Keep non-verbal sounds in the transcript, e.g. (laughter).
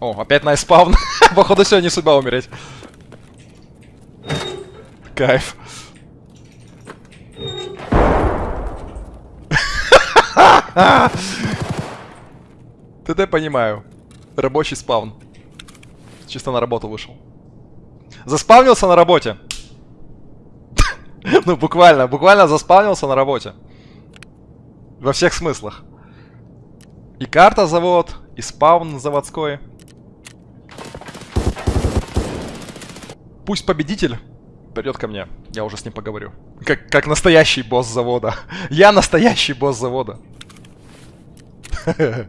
О, опять на спавн. (laughs) Походу, сегодня судьба умереть. Кайф. (laughs) ТТ понимаю. Рабочий спавн. Чисто на работу вышел. Заспавнился на работе. (laughs) Ну, буквально, буквально заспавнился на работе. Во всех смыслах. И карта завод, и спаун заводской. Пусть победитель придет ко мне. Я уже с ним поговорю. Как, как настоящий босс завода. (laughs) Я настоящий босс завода. (laughs)